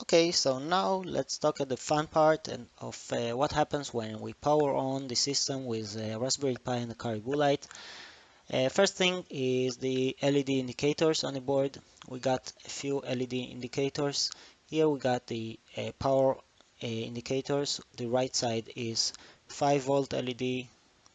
Okay, so now let's talk at the fun part and of uh, what happens when we power on the system with Raspberry Pi and the CaribouLite. Uh, first thing is the LED indicators on the board. We got a few LED indicators. Here we got the uh, power uh, indicators. The right side is 5 volt LED,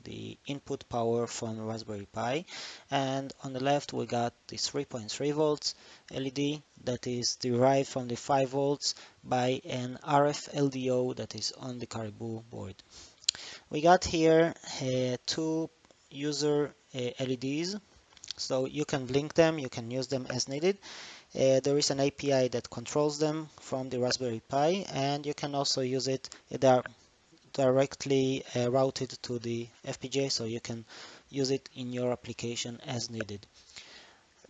the input power from Raspberry Pi and on the left we got the 3.3 volts LED that is derived from the 5 volts by an RF LDO that is on the Caribou board. We got here uh, two user uh, LEDs so you can blink them, you can use them as needed. Uh, there is an API that controls them from the Raspberry Pi and you can also use it, they are directly uh, routed to the FPGA so you can use it in your application as needed.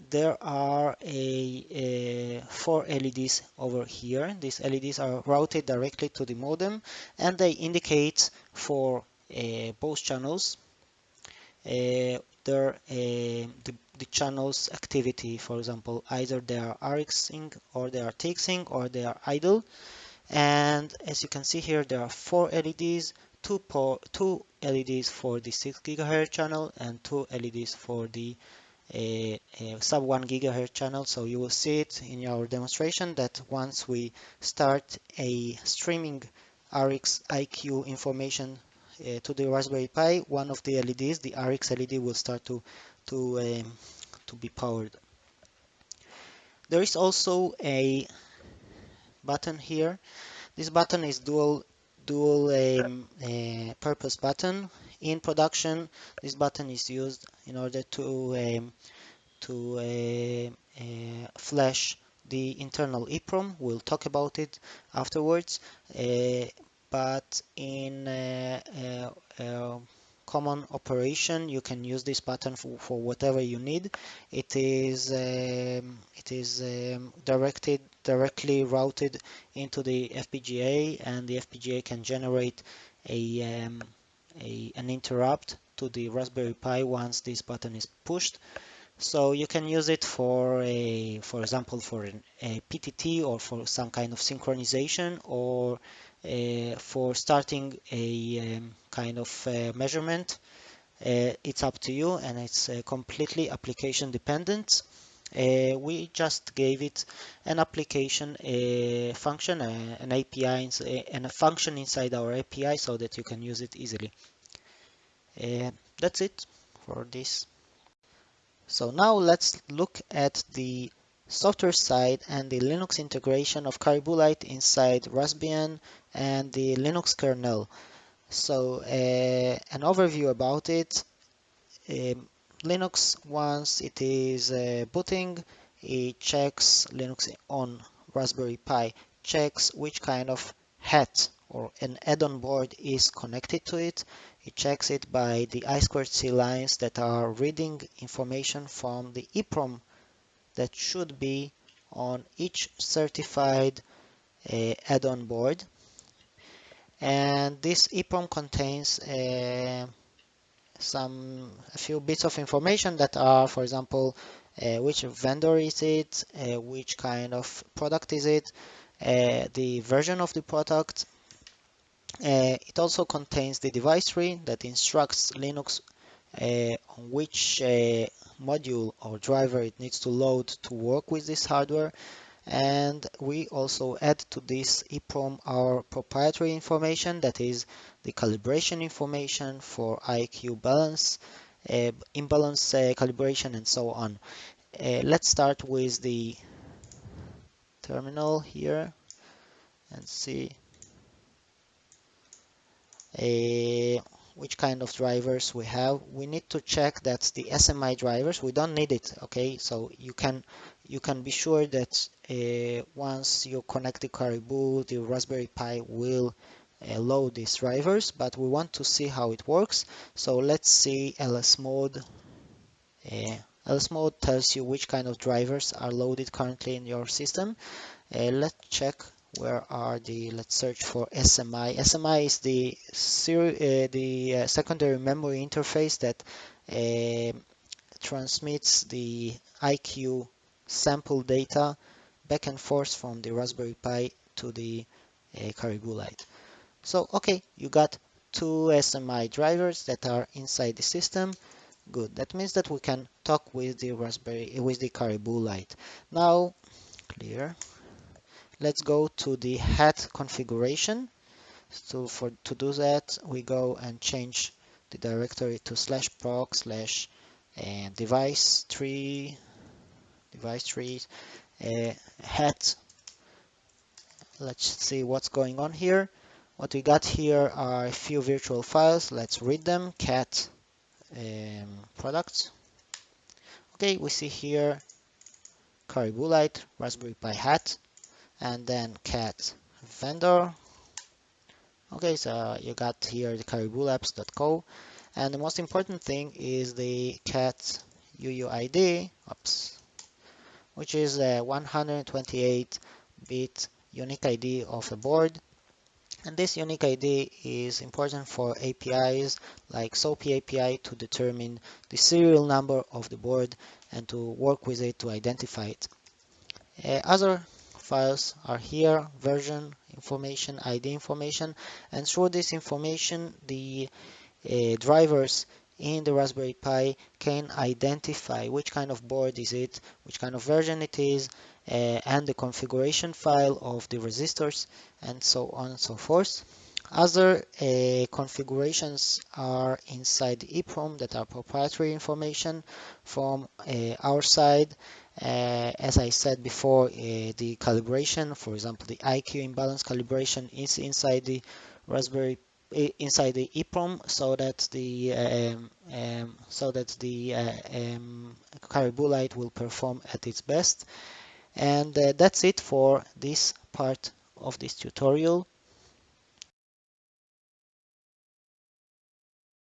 There are a, a four LEDs over here. These LEDs are routed directly to the modem and they indicate for uh, both channels uh, their uh, the, the channel's activity. For example, either they are RXing or they are TXing or they are idle and as you can see here there are four LEDs two, two LEDs for the 6 gigahertz channel and two LEDs for the uh, uh, sub 1 gigahertz channel. So you will see it in our demonstration that once we start a streaming RX IQ information uh, to the Raspberry Pi one of the LEDs the RX LED will start to to um, to be powered. There is also a button here. This button is dual dual um, uh, purpose button. In production, this button is used in order to um, to uh, uh, flash the internal EEPROM. We'll talk about it afterwards. Uh, but in uh, uh, common operation you can use this button for, for whatever you need. It is um, it is um, directed directly routed into the FPGA and the FPGA can generate a, um, a an interrupt to the Raspberry Pi once this button is pushed. So you can use it for a for example for an, a PTT or for some kind of synchronization or for starting a um, kind of uh, measurement. Uh, it's up to you and it's completely application dependent. Uh, we just gave it an application a function an API and a function inside our API so that you can use it easily uh, that's it for this so now let's look at the software side and the Linux integration of CaribouLite inside Raspbian and the Linux kernel. So uh, an overview about it. Um, Linux, once it is uh, booting, it checks Linux on Raspberry Pi, checks which kind of hat or an add-on board is connected to it. It checks it by the I2C lines that are reading information from the EEPROM that should be on each certified uh, add-on board. And this EEPROM contains uh, some a few bits of information that are for example uh, which vendor is it uh, which kind of product is it uh, the version of the product. Uh, it also contains the device tree that instructs Linux on which module or driver it needs to load to work with this hardware and we also add to this EEPROM our proprietary information that is the calibration information for IQ balance, uh, imbalance uh, calibration and so on. Uh, let's start with the terminal here and see uh, which kind of drivers we have. We need to check that the SMI drivers, we don't need it, okay? So you can you can be sure that uh, once you connect the Caribou, the Raspberry Pi will uh, load these drivers, but we want to see how it works. So let's see lsmod. Uh, lsmod tells you which kind of drivers are loaded currently in your system. Uh, let's check where are the let's search for SMI. SMI is the uh, the uh, secondary memory interface that uh, transmits the IQ sample data back and forth from the Raspberry Pi to the uh, CaribouLite. So, okay, you got two SMI drivers that are inside the system. Good. That means that we can talk with the Raspberry with the CaribouLite. Now, clear. Let's go to the hat configuration. So for to do that, we go and change the directory to slash proc slash uh, device tree device tree uh, hat. Let's see what's going on here. What we got here are a few virtual files. Let's read them. Cat um, products. Okay, we see here CaribouLite, Raspberry Pi hat, and then cat vendor. Okay, so you got here the cariboulabs.co, and the most important thing is the cat UUID, oops, which is a 128-bit unique ID of a board and this unique ID is important for APIs like SOAP API to determine the serial number of the board and to work with it to identify it. Uh, other files are here, version information, ID information, and through this information, the uh, drivers in the Raspberry Pi can identify which kind of board is it, which kind of version it is, uh, and the configuration file of the resistors and so on and so forth. Other uh, configurations are inside EEPROM that are proprietary information from uh, our side. Uh, as I said before, the calibration, for example, the IQ imbalance calibration is inside the Raspberry inside the EEPROM so that the um, um, so that the um, CaribouLite will perform at its best. And that's it for this part of this tutorial.